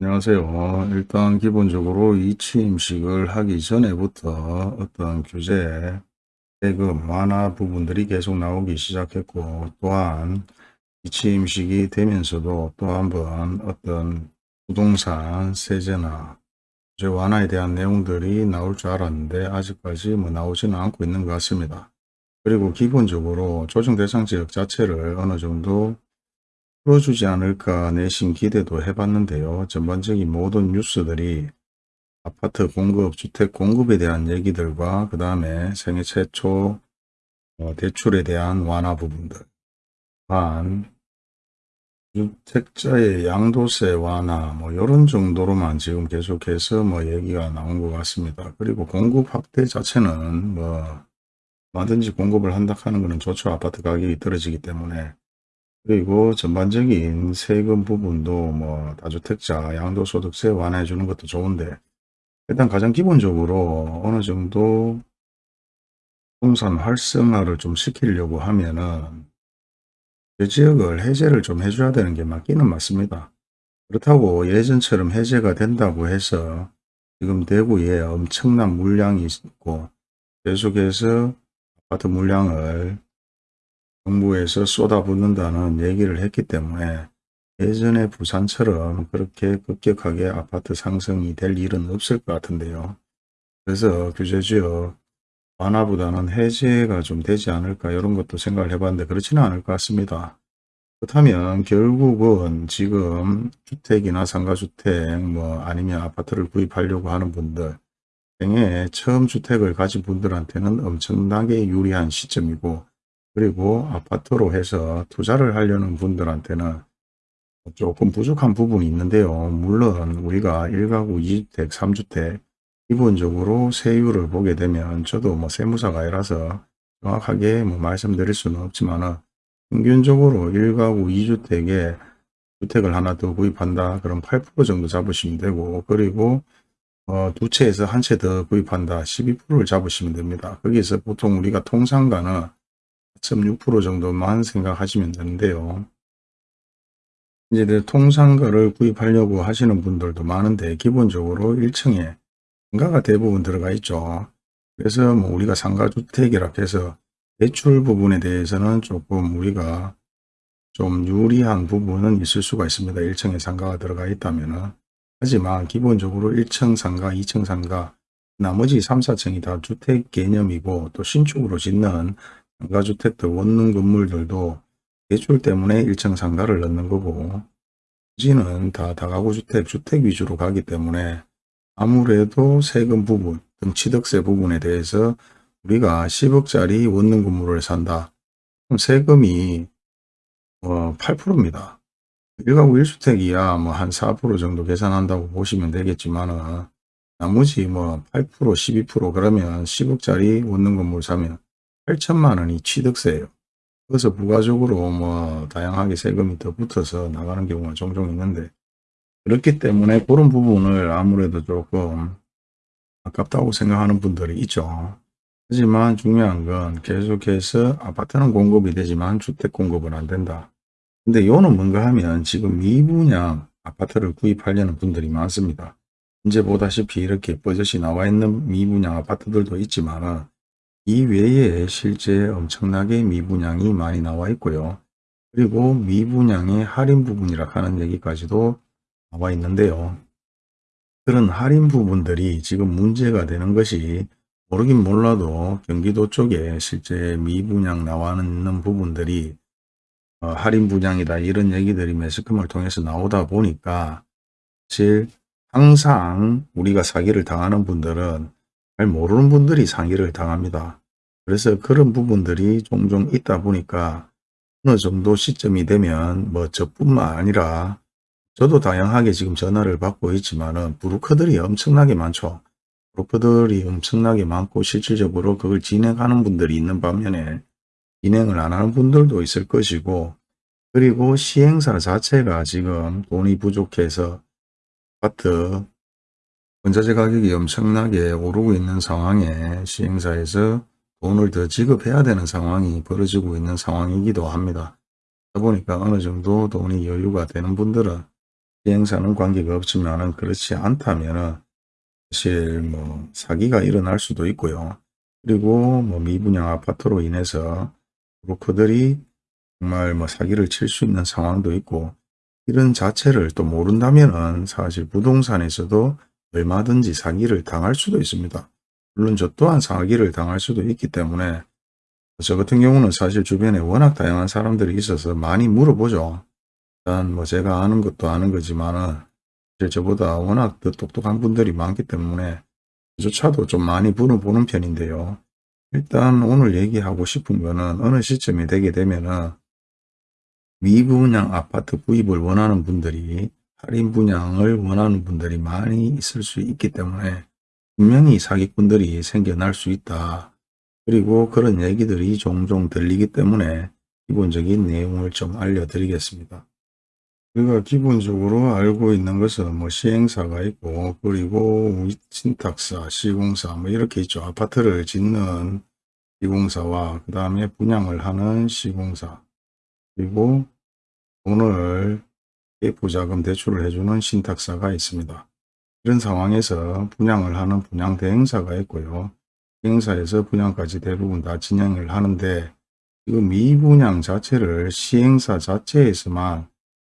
안녕하세요. 일단 기본적으로 이 취임식을 하기 전에부터 어떤 규제, 세금 완화 부분들이 계속 나오기 시작했고 또한 이 취임식이 되면서도 또 한번 어떤 부동산 세제나 규제 완화에 대한 내용들이 나올 줄 알았는데 아직까지 뭐 나오지는 않고 있는 것 같습니다. 그리고 기본적으로 조정 대상 지역 자체를 어느 정도 풀어주지 않을까 내심 기대도 해봤는데요. 전반적인 모든 뉴스들이 아파트 공급, 주택 공급에 대한 얘기들과 그 다음에 생애 최초 어, 대출에 대한 완화 부분들 한 주택자의 양도세 완화 뭐 이런 정도로만 지금 계속해서 뭐 얘기가 나온 것 같습니다. 그리고 공급 확대 자체는 뭐 뭐든지 공급을 한다 하는 것은 좋죠. 아파트 가격이 떨어지기 때문에 그리고 전반적인 세금 부분도 뭐 다주택자 양도소득세 완화해 주는 것도 좋은데 일단 가장 기본적으로 어느 정도 부동산 활성화를 좀 시키려고 하면은 그 지역을 해제를 좀 해줘야 되는 게 맞기는 맞습니다. 그렇다고 예전처럼 해제가 된다고 해서 지금 대구에 엄청난 물량이 있고 계속해서 아파트 물량을 정부에서 쏟아붓는다는 얘기를 했기 때문에 예전에 부산처럼 그렇게 급격하게 아파트 상승이 될 일은 없을 것 같은데요. 그래서 규제지역 완화보다는 해제가 좀 되지 않을까 이런 것도 생각을 해봤는데 그렇지는 않을 것 같습니다. 그렇다면 결국은 지금 주택이나 상가주택 뭐 아니면 아파트를 구입하려고 하는 분들 생에 처음 주택을 가진 분들한테는 엄청나게 유리한 시점이고 그리고 아파트로 해서 투자를 하려는 분들한테는 조금 부족한 부분이 있는데요. 물론 우리가 1가구 2주택, 3주택 기본적으로 세율을 보게 되면 저도 뭐 세무사가 아니라서 정확하게 뭐 말씀드릴 수는 없지만 평균적으로 1가구 2주택에 주택을 하나 더 구입한다. 그럼 8% 정도 잡으시면 되고 그리고 어, 두 채에서 한 채 더 구입한다. 12%를 잡으시면 됩니다. 거기서 보통 우리가 통상가는 4.6% 정도만 생각하시면 되는데요. 이제 통상가를 구입하려고 하시는 분들도 많은데 기본적으로 1층에 상가가 대부분 들어가 있죠. 그래서 뭐 우리가 상가주택이라 해서 대출 부분에 대해서는 조금 우리가 좀 유리한 부분은 있을 수가 있습니다. 1층에 상가가 들어가 있다면 하지만 기본적으로 1층 상가, 2층 상가, 나머지 3, 4층이 다 주택 개념이고 또 신축으로 짓는 상가주택들 원룸 건물들도 대출 때문에 1층 상가를 넣는 거고 부지는 다 다가구 주택, 주택 위주로 가기 때문에 아무래도 세금 부분, 등 취득세 부분에 대해서 우리가 10억짜리 원룸 건물을 산다. 그럼 세금이 어 8%입니다. 1가구 1주택이야 뭐 한 4% 정도 계산한다고 보시면 되겠지만은 나머지 뭐 8% 12% 그러면 10억짜리 원룸 건물 사면 8천만 원이 취득세예요. 그래서 부가적으로 뭐 다양하게 세금이 더 붙어서 나가는 경우가 종종 있는데 그렇기 때문에 그런 부분을 아무래도 조금 아깝다고 생각하는 분들이 있죠. 하지만 중요한 건 계속해서 아파트는 공급이 되지만 주택 공급은 안 된다. 근데 요는 뭔가 하면 지금 미분양 아파트를 구입하려는 분들이 많습니다. 이제 보다시피 이렇게 버젓이 나와 있는 미분양 아파트들도 있지만 이 외에 실제 엄청나게 미분양이 많이 나와 있고요. 그리고 미분양의 할인 부분이라 하는 얘기까지도 나와 있는데요. 그런 할인 부분들이 지금 문제가 되는 것이 모르긴 몰라도 경기도 쪽에 실제 미분양 나와 있는 부분들이 어, 할인 분양이다 이런 얘기들이 매스컴을 통해서 나오다 보니까 사실 항상 우리가 사기를 당하는 분들은 잘 모르는 분들이 사기를 당합니다. 그래서 그런 부분들이 종종 있다 보니까 어느 정도 시점이 되면 뭐 저뿐만 아니라 저도 다양하게 지금 전화를 받고 있지만 은 브로커들이 엄청나게 많죠. 브로커들이 엄청나게 많고 실질적으로 그걸 진행하는 분들이 있는 반면에 진행을 안 하는 분들도 있을 것이고 그리고 시행사 자체가 지금 돈이 부족해서 아파트 원자재 가격이 엄청나게 오르고 있는 상황에 시행사에서 돈을 더 지급해야 되는 상황이 벌어지고 있는 상황이기도 합니다. 보니까 어느 정도 돈이 여유가 되는 분들은 시행사는 관계가 없지만은 그렇지 않다면은 사실 뭐 사기가 일어날 수도 있고요. 그리고 뭐 미분양 아파트로 인해서 브로커들이 정말 뭐 사기를 칠 수 있는 상황도 있고 이런 자체를 또 모른다면은 사실 부동산에서도 얼마든지 사기를 당할 수도 있습니다. 물론 저 또한 사기를 당할 수도 있기 때문에 저 같은 경우는 사실 주변에 워낙 다양한 사람들이 있어서 많이 물어보죠. 일단 뭐 제가 아는 것도 아는 거지만은 저보다 워낙 더 똑똑한 분들이 많기 때문에 저조차도 좀 많이 물어보는 편인데요. 일단 오늘 얘기하고 싶은 거는 어느 시점이 되게 되면은 미분양 아파트 구입을 원하는 분들이 할인 분양을 원하는 분들이 많이 있을 수 있기 때문에 분명히 사기꾼들이 생겨날 수 있다. 그리고 그런 얘기들이 종종 들리기 때문에 기본적인 내용을 좀 알려드리겠습니다. 우리가 기본적으로 알고 있는 것은 뭐 시행사가 있고 그리고 신탁사, 시공사 뭐 이렇게 있죠. 아파트를 짓는 시공사와 그 다음에 분양을 하는 시공사 그리고 돈을 부자금 대출을 해주는 신탁사가 있습니다. 이런 상황에서 분양을 하는 분양 대행사가 있고요. 대행사에서 분양까지 대부분 다 진행을 하는데 이 미분양 자체를 시행사 자체에서만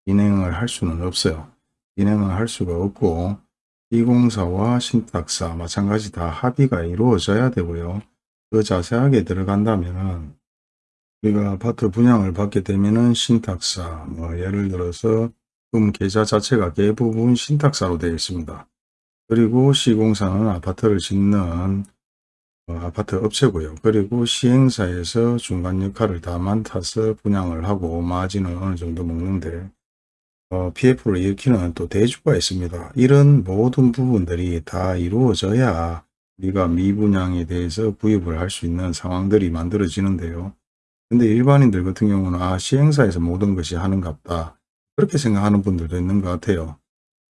진행을 할 수는 없어요. 진행을 할 수가 없고 시공사와 신탁사 마찬가지 다 합의가 이루어져야 되고요. 더 자세하게 들어간다면 우리가 아파트 분양을 받게 되면은 신탁사 뭐 예를 들어서 금 계좌 자체가 대부분 신탁사로 되어 있습니다. 그리고 시공사는 아파트를 짓는 어, 아파트 업체고요. 그리고 시행사에서 중간 역할을 다 맡아서 분양을 하고 마진은 어느 정도 먹는데 어, PF를 일으키는 또 대주가 있습니다. 이런 모든 부분들이 다 이루어져야 우리가 미분양에 대해서 구입을 할 수 있는 상황들이 만들어지는데요. 근데 일반인들 같은 경우는 아 시행사에서 모든 것이 하는갑다. 그렇게 생각하는 분들도 있는 것 같아요.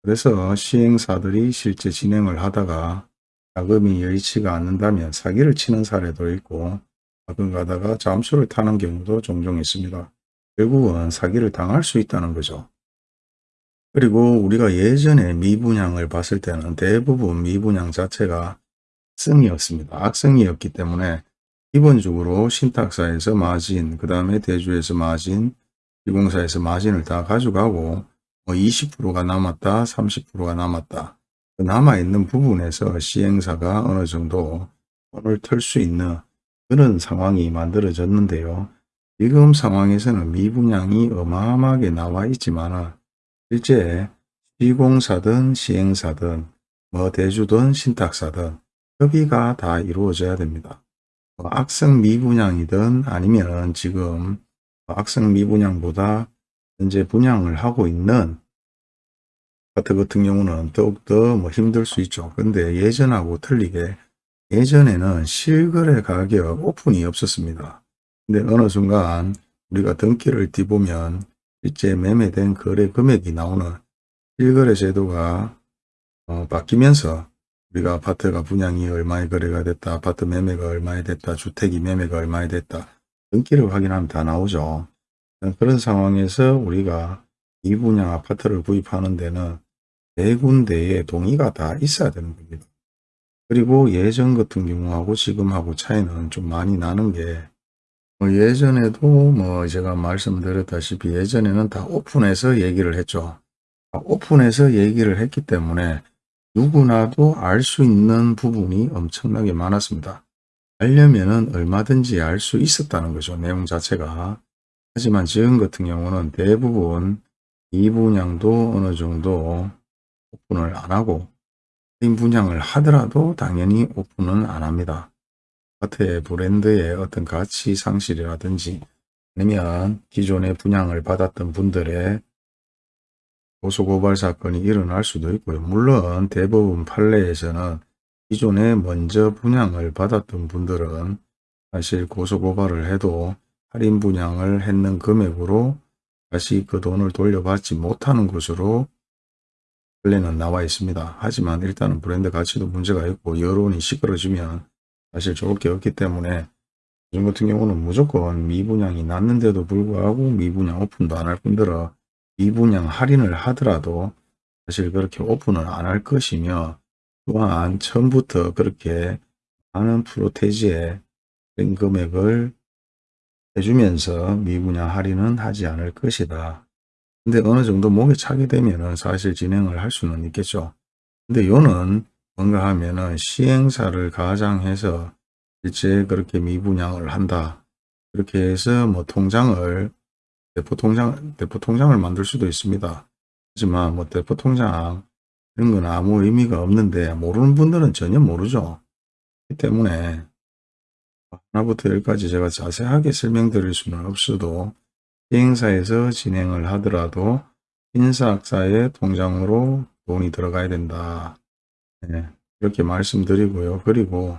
그래서 시행사들이 실제 진행을 하다가 자금이 여의치가 않는다면 사기를 치는 사례도 있고 가끔 가다가 잠수를 타는 경우도 종종 있습니다. 결국은 사기를 당할 수 있다는 거죠. 그리고 우리가 예전에 미분양을 봤을 때는 대부분 미분양 자체가 악성이었습니다. 악성이었기 때문에 기본적으로 신탁사에서 마진, 그 다음에 대주에서 마진, 시공사에서 마진을 다 가져가고 뭐 20%가 남았다, 30%가 남았다. 그 남아있는 부분에서 시행사가 어느 정도 돈을 털 수 있는 그런 상황이 만들어졌는데요. 지금 상황에서는 미분양이 어마어마하게 나와 있지만 실제 시공사든 시행사든 뭐 대주든 신탁사든 협의가 다 이루어져야 됩니다. 뭐 악성 미분양이든 아니면 지금 악성 미분양보다 현재 분양을 하고 있는 아파트 같은 경우는 더욱더 뭐 힘들 수 있죠. 근데 예전하고 틀리게 예전에는 실거래 가격 오픈이 없었습니다. 근데 어느 순간 우리가 등기를 뒤보면 실제 매매된 거래 금액이 나오는 실거래 제도가 어, 바뀌면서 우리가 아파트가 분양이 얼마에 거래가 됐다, 아파트 매매가 얼마에 됐다, 주택이 매매가 얼마에 됐다 등기를 확인하면 다 나오죠. 그런 상황에서 우리가 이 분양 아파트를 구입하는 데는 네 군데의 동의가 다 있어야 되는 겁니다. 그리고 예전 같은 경우하고 지금하고 차이는 좀 많이 나는 게 뭐 예전에도 뭐 제가 말씀드렸다시피 예전에는 다 오픈해서 얘기를 했죠. 오픈해서 얘기를 했기 때문에 누구나도 알 수 있는 부분이 엄청나게 많았습니다. 알려면은 얼마든지 알 수 있었다는 거죠. 내용 자체가. 하지만 지금 같은 경우는 대부분 이 분양도 어느 정도 오픈을 안 하고 인 분양을 하더라도 당연히 오픈은 안 합니다. 아파트의 브랜드의 어떤 가치 상실이라든지 아니면 기존에 분양을 받았던 분들의 고소고발 사건이 일어날 수도 있고요. 물론 대부분 판례에서는 기존에 먼저 분양을 받았던 분들은 사실 고소고발을 해도 할인 분양을 했는 금액으로 다시 그 돈을 돌려받지 못하는 것으로 판례는 나와 있습니다. 하지만 일단은 브랜드 가치도 문제가 있고 여론이 시끄러지면 사실 좋을 게 없기 때문에 요즘 같은 경우는 무조건 미분양이 났는데도 불구하고 미분양 오픈도 안 할 뿐더러 미분양 할인을 하더라도 사실 그렇게 오픈을 안 할 것이며 또한 처음부터 그렇게 많은 프로테지에 된 금액을 해주면서 미분양 할인은 하지 않을 것이다. 근데 어느 정도 목에 차게 되면은 사실 진행을 할 수는 있겠죠. 근데 요는 뭔가 하면은 시행사를 가장해서 실제 그렇게 미분양을 한다. 그렇게 해서 뭐 통장을 대포 통장 대포 통장을 만들 수도 있습니다. 하지만 뭐 대포 통장 이런 건 아무 의미가 없는데 모르는 분들은 전혀 모르죠. 때문에 하나부터 열까지 제가 자세하게 설명드릴 수는 없어도 시행사에서 진행을 하더라도 인사학사의 통장으로 돈이 들어가야 된다. 네, 이렇게 말씀드리고요. 그리고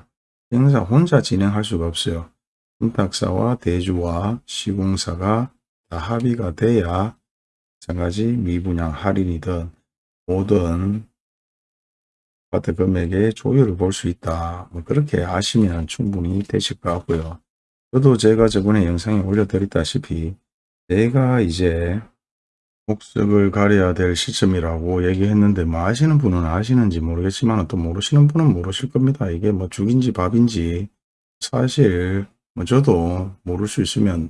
시행사 혼자 진행할 수가 없어요. 신탁사와 대주와 시공사가 다 합의가 돼야 마찬가지 미분양 할인이든 모든 아파트 금액의 조율을 볼 수 있다. 뭐 그렇게 아시면 충분히 되실 것 같고요. 저도 제가 저번에 영상에 올려드렸다시피 내가 이제 목적을 가려야 될 시점이라고 얘기했는데 뭐 아시는 분은 아시는지 모르겠지만 또 모르시는 분은 모르실 겁니다. 이게 뭐 죽인지 밥인지 사실 뭐 저도 모를 수 있으면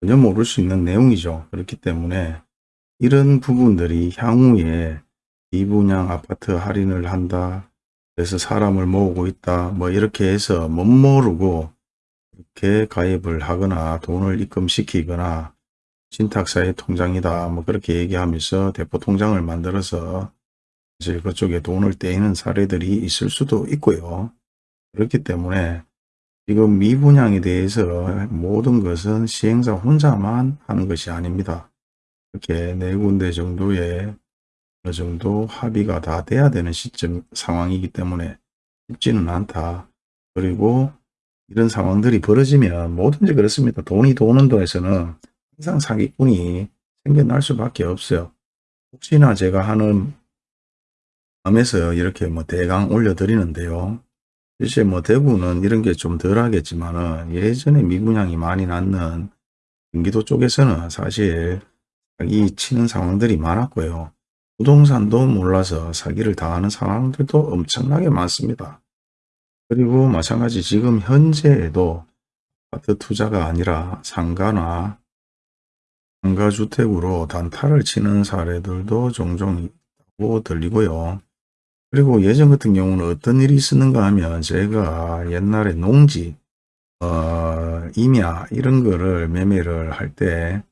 전혀 모를 수 있는 내용이죠. 그렇기 때문에 이런 부분들이 향후에 미분양 아파트 할인을 한다. 그래서 사람을 모으고 있다. 뭐 이렇게 해서 못 모르고 이렇게 가입을 하거나 돈을 입금시키거나 신탁사의 통장이다. 뭐 그렇게 얘기하면서 대포 통장을 만들어서 이제 그쪽에 돈을 떼이는 사례들이 있을 수도 있고요. 그렇기 때문에 지금 미분양에 대해서 모든 것은 시행사 혼자만 하는 것이 아닙니다. 이렇게 네 군데 정도의 어느 정도 합의가 다 돼야 되는 시점 상황이기 때문에 쉽지는 않다. 그리고 이런 상황들이 벌어지면 뭐든지 그렇습니다. 돈이 도는 도에서는 항상 사기꾼이 생겨날 수밖에 없어요. 혹시나 제가 하는 마음에서 이렇게 뭐 대강 올려드리는데요. 실제 뭐 대구는 이런 게 좀 덜 하겠지만은 예전에 미분양이 많이 났는 경기도 쪽에서는 사실 사기 치는 상황들이 많았고요. 부동산도 몰라서 사기를 당하는 상황들도 엄청나게 많습니다. 그리고 마찬가지 지금 현재에도 아파트 투자가 아니라 상가나 상가주택으로 단타를 치는 사례들도 종종 있다고 들리고요. 그리고 예전 같은 경우는 어떤 일이 있었는가 하면 제가 옛날에 농지, 어, 임야 이런 거를 매매를 할 때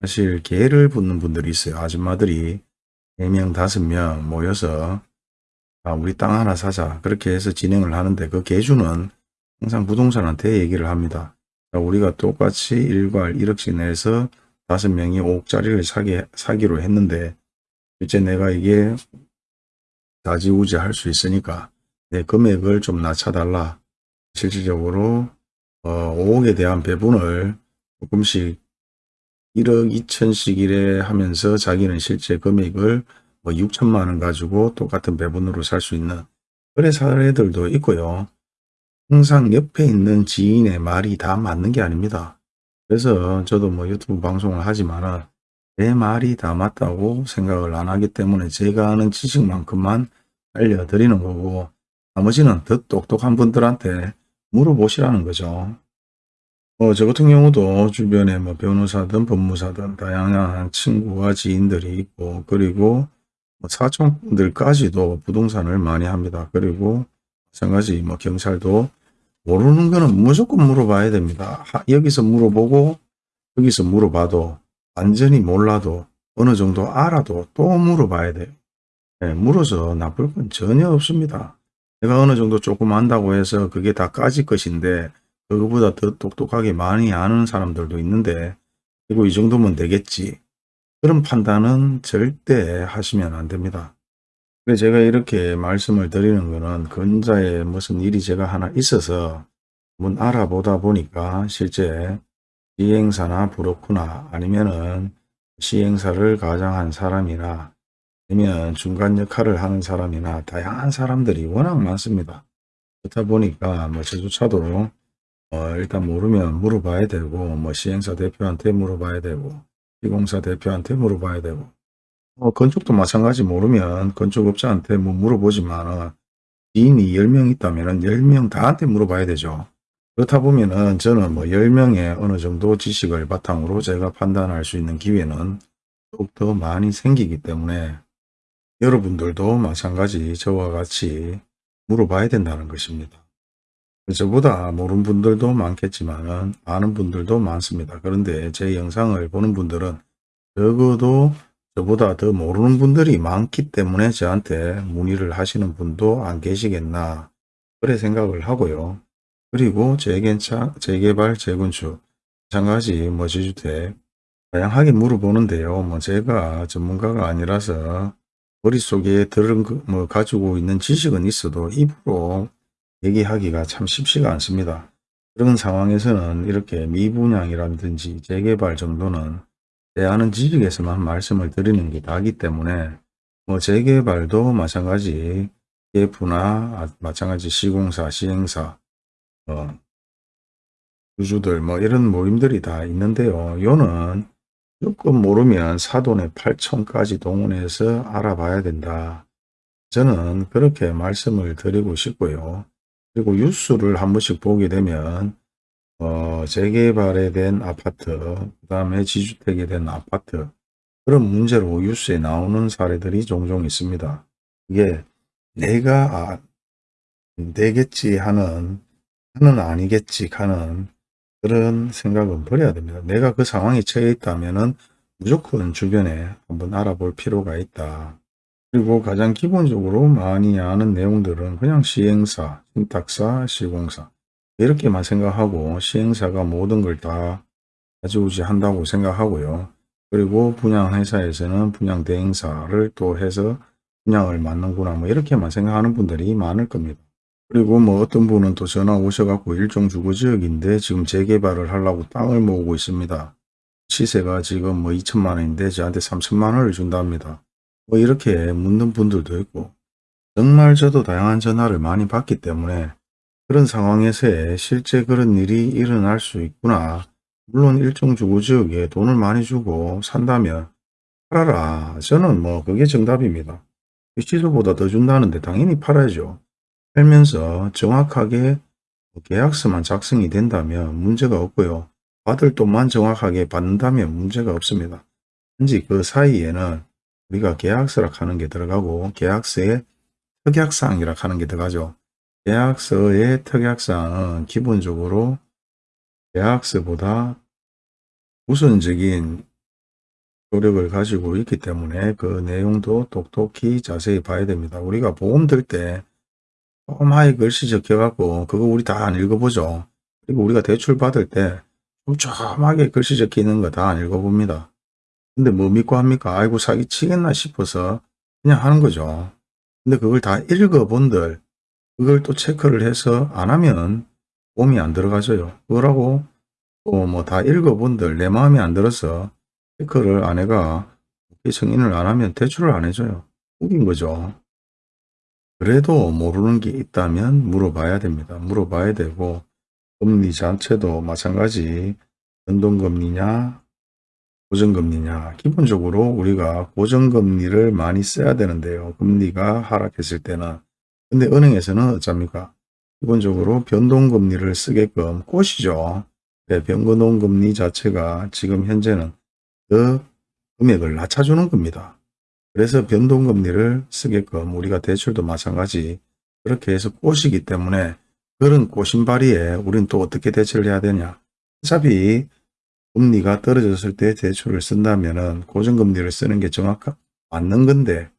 사실 개를 붙는 분들이 있어요. 아줌마들이 4명, 5명 모여서 아, 우리 땅 하나 사자 그렇게 해서 진행을 하는데 그 개주는 항상 부동산한테 얘기를 합니다. 우리가 똑같이 일괄 1억씩 내서 5명이 5억짜리를 사기, 사기로 했는데 실제 내가 이게 다지우지 할 수 있으니까 내 금액을 좀 낮춰달라. 실질적으로 어, 5억에 대한 배분을 조금씩 1억 2천씩 이래 하면서 자기는 실제 금액을 뭐 6천만 원 가지고 똑같은 배분으로 살 수 있는 그런 사례들도 있고요. 항상 옆에 있는 지인의 말이 다 맞는 게 아닙니다. 그래서 저도 뭐 유튜브 방송을 하지만 내 말이 다 맞다고 생각을 안 하기 때문에 제가 아는 지식만큼만 알려드리는 거고 나머지는 더 똑똑한 분들한테 물어보시라는 거죠. 어, 저 같은 경우도 주변에 뭐 변호사든 법무사든 다양한 친구와 지인들이 있고 그리고 뭐 사촌들까지도 부동산을 많이 합니다. 그리고 마찬가지 뭐 경찰도 모르는 거는 무조건 물어봐야 됩니다. 하, 여기서 물어보고 여기서 물어봐도 완전히 몰라도 어느 정도 알아도 또 물어봐야 돼요. 네, 물어서 나쁠 건 전혀 없습니다. 내가 어느 정도 조금 안다고 해서 그게 다 까질 것인데 그거보다 더 똑똑하게 많이 아는 사람들도 있는데 그리고 이 정도면 되겠지. 그런 판단은 절대 하시면 안 됩니다. 그래서 제가 이렇게 말씀을 드리는 거는 근자에 무슨 일이 제가 하나 있어서 한번 알아보다 보니까 실제 시행사나 브로커나 아니면은 시행사를 가장한 사람이나 아니면 중간 역할을 하는 사람이나 다양한 사람들이 워낙 많습니다. 그렇다 보니까 뭐 저조차도 어, 일단 모르면 물어봐야 되고 뭐 시행사 대표한테 물어봐야 되고 시공사 대표한테 물어봐야 되고 뭐 건축도 마찬가지 모르면 건축업자한테 뭐 물어보지만 지인이 10명 있다면 10명 다한테 물어봐야 되죠. 그렇다 보면은 저는 뭐 10명의 어느 정도 지식을 바탕으로 제가 판단할 수 있는 기회는 더욱더 많이 생기기 때문에 여러분들도 마찬가지 저와 같이 물어봐야 된다는 것입니다. 저보다 모르는 분들도 많겠지만 아는 분들도 많습니다. 그런데 제 영상을 보는 분들은 적어도 저보다 더 모르는 분들이 많기 때문에 저한테 문의를 하시는 분도 안 계시겠나 그래 생각을 하고요. 그리고 재개차, 재개발, 재건축, 마찬가지 뭐 지주택 다양하게 물어보는데요. 뭐 제가 전문가가 아니라서 머릿속에 들은 그뭐 가지고 있는 지식은 있어도 입으로 얘기하기가 참 쉽지가 않습니다. 그런 상황에서는 이렇게 미분양이라든지 재개발 정도는 제 아는 지식에서만 말씀을 드리는 게 다기 때문에 뭐 재개발도 마찬가지 예프나 마찬가지 시공사, 시행사, 어, 주주들 뭐 이런 모임들이 다 있는데요. 요는 조금 모르면 사돈의 8천까지 동원해서 알아봐야 된다. 저는 그렇게 말씀을 드리고 싶고요. 그리고 뉴스를 한 번씩 보게 되면 어, 재개발에 된 아파트, 그 다음에 지주택에 된 아파트 그런 문제로 뉴스에 나오는 사례들이 종종 있습니다. 이게 내가 아, 되겠지 하는 하는 아니겠지 하는 그런 생각은 버려야 됩니다. 내가 그 상황에 처해 있다면 무조건 주변에 한번 알아볼 필요가 있다. 그리고 가장 기본적으로 많이 아는 내용들은 그냥 시행사, 신탁사, 시공사 이렇게만 생각하고 시행사가 모든 걸 다 가져오지 한다고 생각하고요. 그리고 분양회사에서는 분양대행사를 또 해서 분양을 맡는구나 뭐 이렇게만 생각하는 분들이 많을 겁니다. 그리고 뭐 어떤 분은 또 전화 오셔갖고 일종 주거지역인데 지금 재개발을 하려고 땅을 모으고 있습니다. 시세가 지금 뭐 2천만 원인데 저한테 3천만 원을 준답니다. 뭐 이렇게 묻는 분들도 있고 정말 저도 다양한 전화를 많이 받기 때문에 그런 상황에서 실제 그런 일이 일어날 수 있구나. 물론 일종 주거지역에 돈을 많이 주고 산다면 팔아라. 저는 뭐 그게 정답입니다. 시소보다 더 준다는데 당연히 팔아야죠. 살면서 정확하게 계약서만 작성이 된다면 문제가 없고요. 받을 돈만 정확하게 받는다면 문제가 없습니다. 단지 그 사이에는 우리가 계약서라 하는 게 들어가고 계약서에 특약사항이라 하는 게 들어가죠. 계약서의 특약사항은 기본적으로 계약서보다 우선적인 효력을 가지고 있기 때문에 그 내용도 똑똑히 자세히 봐야 됩니다. 우리가 보험 들 때 조그마하게 글씨 적혀갖고 그거 우리 다 안 읽어보죠. 그리고 우리가 대출 받을 때 조그마하게 글씨 적혀 있는 거 다 안 읽어봅니다. 근데 뭐 믿고 합니까? 아이고 사기치겠나 싶어서 그냥 하는 거죠. 근데 그걸 다 읽어본들 그걸 또 체크를 해서 안 하면 보험이 안 들어가져요. 그거라고 또 뭐 다 읽어본들 내 마음에 안 들어서 체크를 아내가 승인을 안 하면 대출을 안 해줘요. 웃긴 거죠. 그래도 모르는 게 있다면 물어봐야 됩니다. 물어봐야 되고 금리 자체도 마찬가지 변동금리냐 고정금리냐 기본적으로 우리가 고정금리를 많이 써야 되는데요. 금리가 하락했을 때는 근데 은행에서는 어쩝니까? 기본적으로 변동금리를 쓰게끔 꼬시죠. 네, 변동금리 자체가 지금 현재는 더 금액을 낮춰주는 겁니다. 그래서 변동금리를 쓰게끔 우리가 대출도 마찬가지 그렇게 해서 꼬시기 때문에 그런 꼬신바리에 우리는 또 어떻게 대처를 해야 되냐. 어차피 금리가 떨어졌을 때 대출을 쓴다면 은 고정금리를 쓰는 게 정확한 맞는 건데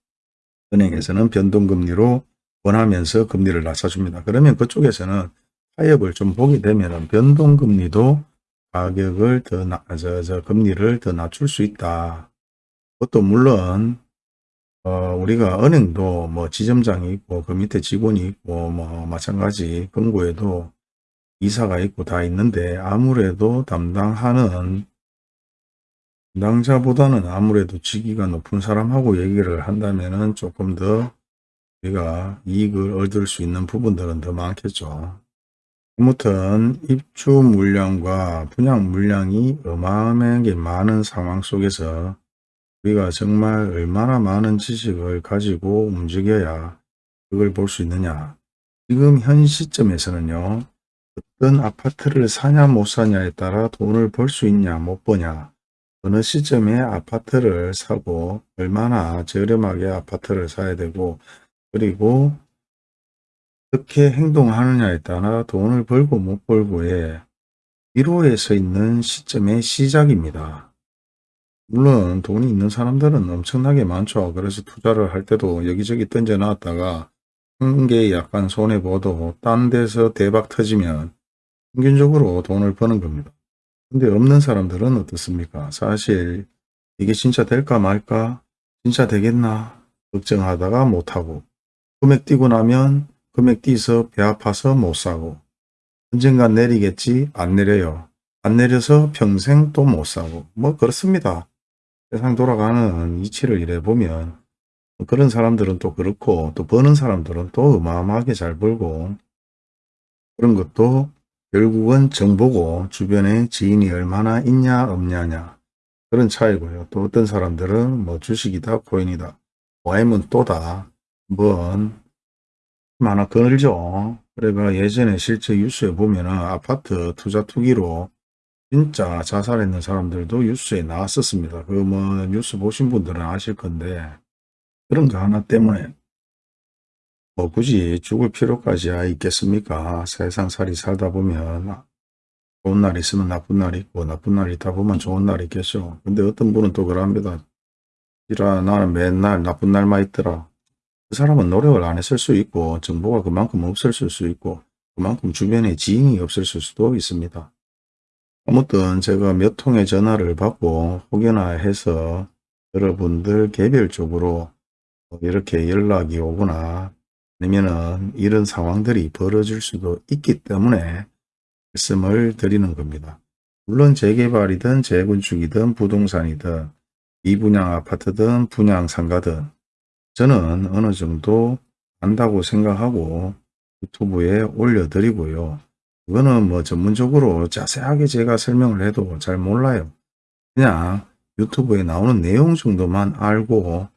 은행에서는 변동금리로 원하면서 금리를 낮춰줍니다. 그러면 그쪽에서는 타협을 좀 보게 되면 변동금리도 가격을 더, 나, 저, 저, 금리를 더 낮출 수 있다. 그것도 물론 어, 우리가 은행도 뭐 지점장이 있고 그 밑에 직원이 있고 뭐 마찬가지 금고에도 이사가 있고 다 있는데 아무래도 담당하는 담당자보다는 아무래도 직위가 높은 사람하고 얘기를 한다면은 조금 더 우리가 이익을 얻을 수 있는 부분들은 더 많겠죠. 아무튼 입주 물량과 분양 물량이 어마어마하게 많은 상황 속에서 우리가 정말 얼마나 많은 지식을 가지고 움직여야 그걸 볼 수 있느냐. 지금 현 시점에서는요. 어떤 아파트를 사냐 못 사냐에 따라 돈을 벌 수 있냐 못 버냐 어느 시점에 아파트를 사고 얼마나 저렴하게 아파트를 사야 되고 그리고 어떻게 행동하느냐에 따라 돈을 벌고 못 벌고의 기로에 서 있는 시점의 시작입니다. 물론 돈이 있는 사람들은 엄청나게 많죠. 그래서 투자를 할 때도 여기저기 던져 놨다가 한개 약간 손해보도 딴 데서 대박 터지면 평균적으로 돈을 버는 겁니다. 근데 없는 사람들은 어떻습니까? 사실 이게 진짜 될까 말까? 진짜 되겠나? 걱정하다가 못하고 금액 뛰고 나면 금액 뛰서 배 아파서 못 사고 언젠간 내리겠지? 안 내려요. 안 내려서 평생 또 못 사고 뭐 그렇습니다. 세상 돌아가는 이치를 이래 보면 그런 사람들은 또 그렇고 또 버는 사람들은 또 어마어마하게 잘 벌고 그런 것도 결국은 정보고 주변에 지인이 얼마나 있냐 없냐냐 그런 차이고요. 또 어떤 사람들은 뭐 주식이다 코인이다 와임은 또다 뭔 하나 거늘죠. 그래가 예전에 실제 뉴스에 보면은 아파트 투자 투기로 진짜 자살했는 사람들도 뉴스에 나왔었습니다. 그 뭐 뉴스 보신 분들은 아실 건데 그런 거 하나 때문에 뭐 굳이 죽을 필요까지 있겠습니까? 세상살이 살다 보면 좋은 날 있으면 나쁜 날이 있고 나쁜 날이 있다 보면 좋은 날이 있겠죠. 근데 어떤 분은 또 그럽니다. 이라 나는 맨날 나쁜 날만 있더라. 그 사람은 노력을 안 했을 수 있고 정보가 그만큼 없었을 수 있고 그만큼 주변에 지인이 없었을 수도 있습니다. 아무튼 제가 몇 통의 전화를 받고 혹여나 해서 여러분들 개별적으로 이렇게 연락이 오거나 아니면은 이런 상황들이 벌어질 수도 있기 때문에 말씀을 드리는 겁니다. 물론 재개발이든 재건축이든 부동산이든 이분양 아파트든 분양 상가든 저는 어느 정도 안다고 생각하고 유튜브에 올려드리고요. 그거는 뭐 전문적으로 자세하게 제가 설명을 해도 잘 몰라요. 그냥 유튜브에 나오는 내용 정도만 알고 아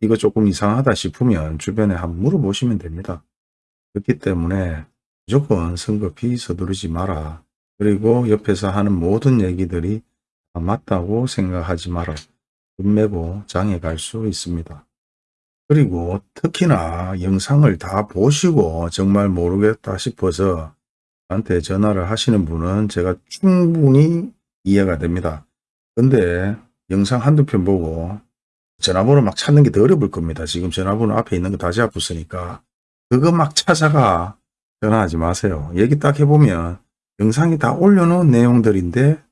이거 조금 이상하다 싶으면 주변에 한번 물어보시면 됩니다. 그렇기 때문에 무조건 성급히 서두르지 마라. 그리고 옆에서 하는 모든 얘기들이 맞다고 생각하지 마라. 금매고 장에 갈수 있습니다. 그리고 특히나 영상을 다 보시고 정말 모르겠다 싶어서 저한테 전화를 하시는 분은 제가 충분히 이해가 됩니다. 근데 영상 한두 편 보고 전화번호 막 찾는 게 더 어려울 겁니다. 지금 전화번호 앞에 있는 거 다 잡았으니까 그거 막 찾아가 전화하지 마세요. 얘기 딱 해보면 영상이 다 올려놓은 내용들인데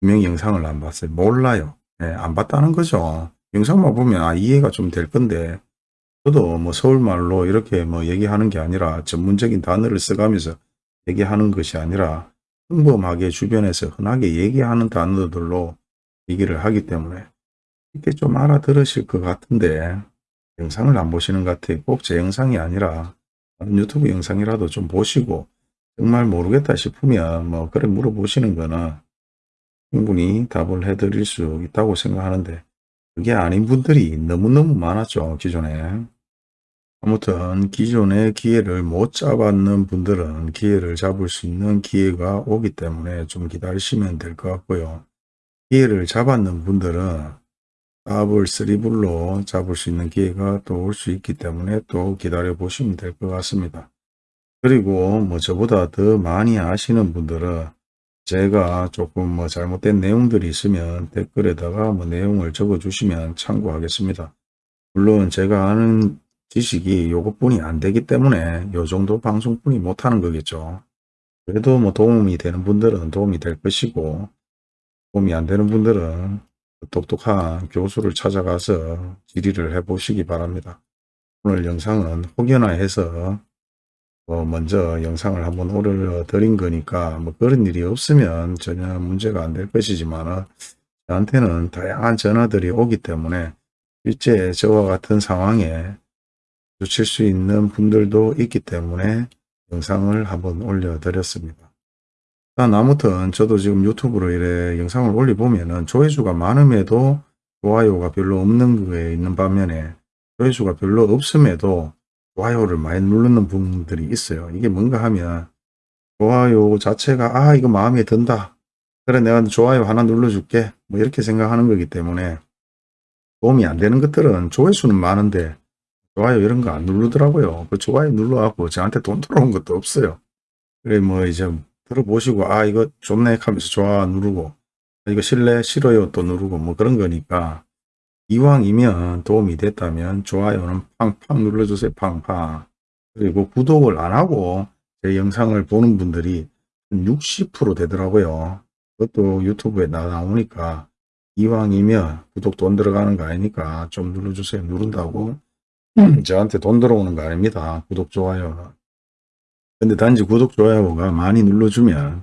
분명히 영상을 안 봤어요. 몰라요. 네, 안 봤다는 거죠. 영상만 보면 아 이해가 좀 될 건데 저도 뭐 서울말로 이렇게 뭐 얘기하는 게 아니라 전문적인 단어를 써가면서 얘기하는 것이 아니라 평범하게 주변에서 흔하게 얘기하는 단어들로 얘기를 하기 때문에 이렇게 좀 알아들으실 것 같은데 영상을 안 보시는 것 같아요. 꼭 제 영상이 아니라 유튜브 영상이라도 좀 보시고 정말 모르겠다 싶으면 뭐 그래 물어보시는 거는 충분히 답을 해드릴 수 있다고 생각하는데 그게 아닌 분들이 너무너무 많았죠. 기존에. 아무튼 기존에 기회를 못 잡았는 분들은 기회를 잡을 수 있는 기회가 오기 때문에 좀 기다리시면 될 것 같고요. 기회를 잡았는 분들은 더블, 쓰리블로 잡을 수 있는 기회가 또 올 수 있기 때문에 또 기다려 보시면 될 것 같습니다. 그리고 뭐 저보다 더 많이 아시는 분들은 제가 조금 뭐 잘못된 내용들이 있으면 댓글에다가 뭐 내용을 적어 주시면 참고하겠습니다. 물론 제가 아는 지식이 요것뿐이 안 되기 때문에 요 정도 방송뿐이 못하는 거겠죠. 그래도 뭐 도움이 되는 분들은 도움이 될 것이고 도움이 안 되는 분들은 똑똑한 교수를 찾아가서 질의를 해 보시기 바랍니다. 오늘 영상은 혹여나 해서 뭐 먼저 영상을 한번 올려 드린 거니까 뭐 그런 일이 없으면 전혀 문제가 안 될 것이지만 저한테는 다양한 전화들이 오기 때문에 실제 저와 같은 상황에 놓칠 수 있는 분들도 있기 때문에 영상을 한번 올려 드렸습니다. 아무튼 저도 지금 유튜브로 이래 영상을 올려보면은 조회수가 많음에도 좋아요가 별로 없는 거에 있는 반면에 조회수가 별로 없음에도 좋아요를 많이 누르는 분들이 있어요. 이게 뭔가 하면 좋아요 자체가 아 이거 마음에 든다. 그래 내가 좋아요 하나 눌러줄게. 뭐 이렇게 생각하는 거기 때문에 도움이 안 되는 것들은 조회수는 많은데 좋아요 이런 거 안 누르더라고요. 그 좋아요 눌러갖고 저한테 돈 들어온 것도 없어요. 그래 뭐 이제 들어보시고 아 이거 좋네 하면서 좋아 누르고 아, 이거 싫래 싫어요 또 누르고 뭐 그런 거니까 이왕이면 도움이 됐다면 좋아요는 팡팡 눌러주세요 팡팡. 그리고 구독을 안 하고 제 영상을 보는 분들이 60% 되더라고요. 그것도 유튜브에 나- 나오니까 이왕이면 구독 돈 들어가는 거 아니니까 좀 눌러주세요. 누른다고 저한테 돈 들어오는 거 아닙니다. 구독 좋아요 근데 단지 구독 좋아요가 많이 눌러주면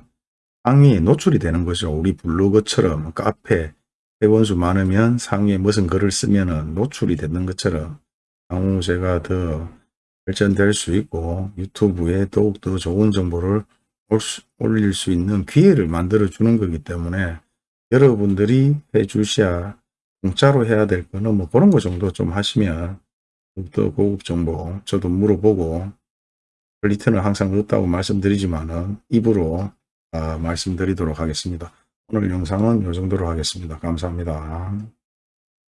상위에 노출이 되는 거죠. 우리 블로그처럼 카페 회원수 많으면 상위에 무슨 글을 쓰면 노출이 되는 것처럼 향후 제가 더 발전될 수 있고 유튜브에 더욱더 좋은 정보를 올릴 수 있는 기회를 만들어 주는 거기 때문에 여러분들이 해 주셔야 공짜로 해야 될 거는 뭐 그런 거 정도 좀 하시면 더 고급 정보 저도 물어보고 퀄 리티는 항상 없다고 말씀드리지만은 입으로 아, 말씀드리도록 하겠습니다. 오늘 영상은 이 정도로 하겠습니다. 감사합니다.